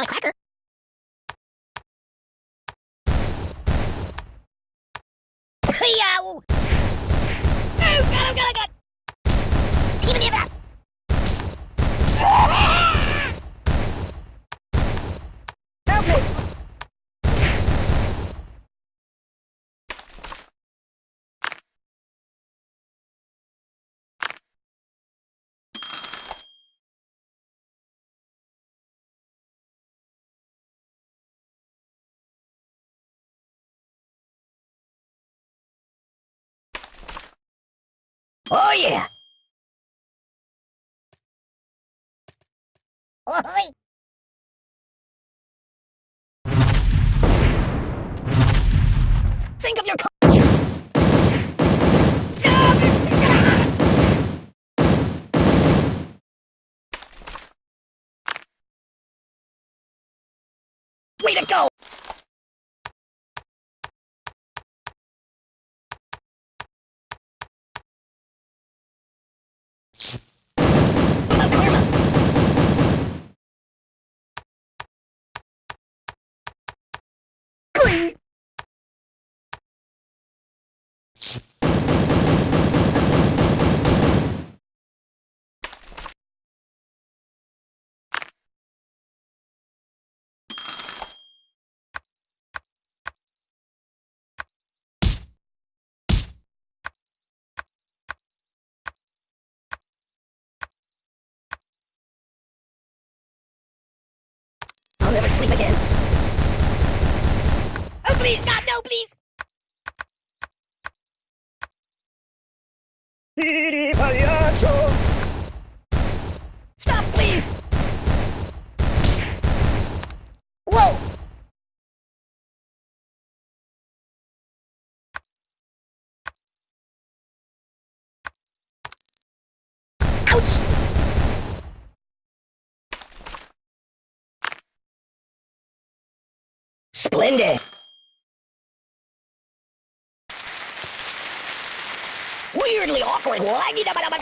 want a cracker? Yow! Oh. oh, God, oh, God, oh, God! Even if that! Help me! Oh, yeah! Oi! Think of your About karma! Glee! I'll never sleep again. Oh, please, God, no, please! Stop, please! Whoa! Ouch! Splendid! Aku lagi. Tidak apa-apa.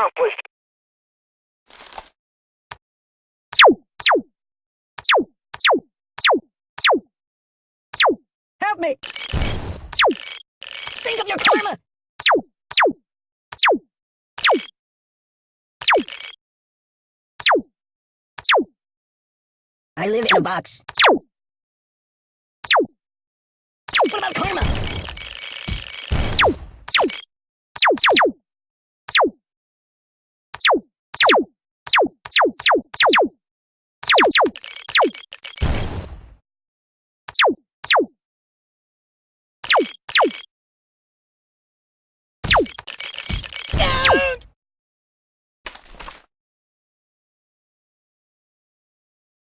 Accomplished. Help me! Think of your karma! I live in a box. What about karma?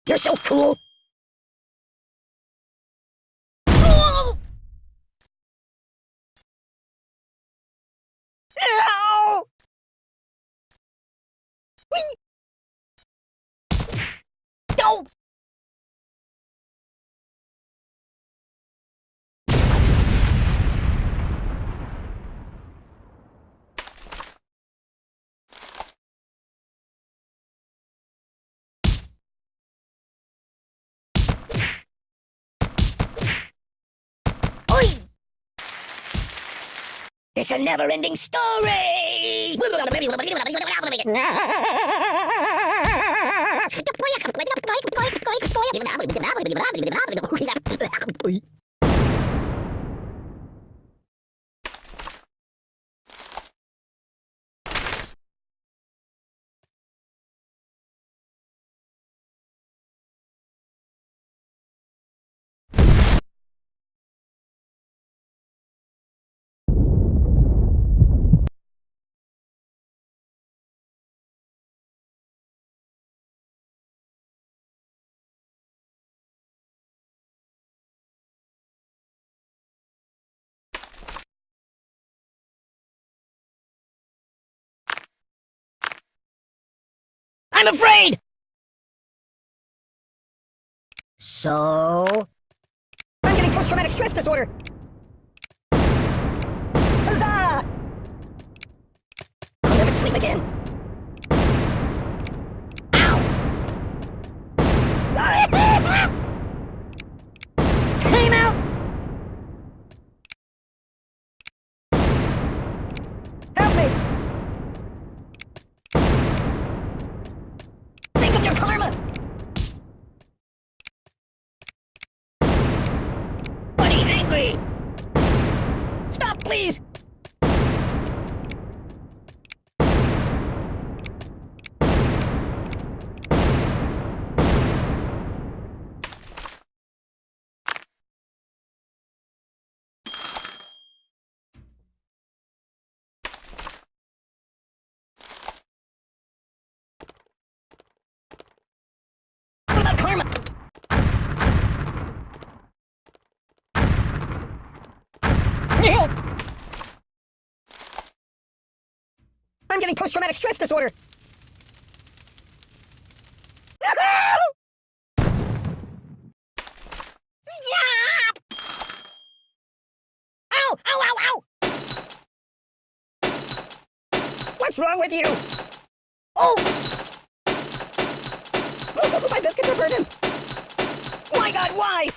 You're so cool. It's a never-ending story! I'm afraid! So? I'm getting post-traumatic stress disorder! Huzzah! I'll never sleep again. Please! Help! I'm post-traumatic stress disorder. Stop! Ow! Ow! Ow! Ow! What's wrong with you? Oh! My biscuits are burning! My god, why?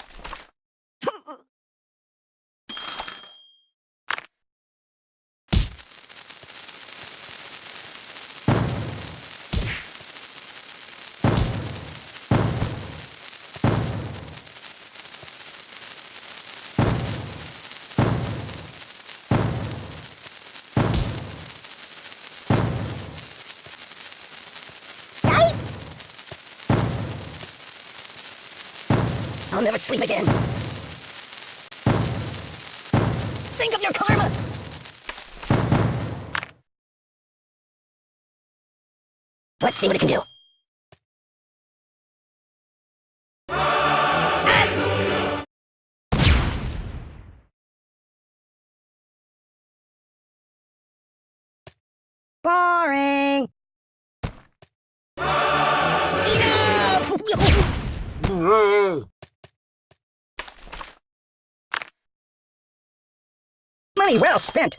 I'll never sleep again. Think of your karma! Let's see what it can do. Money well spent.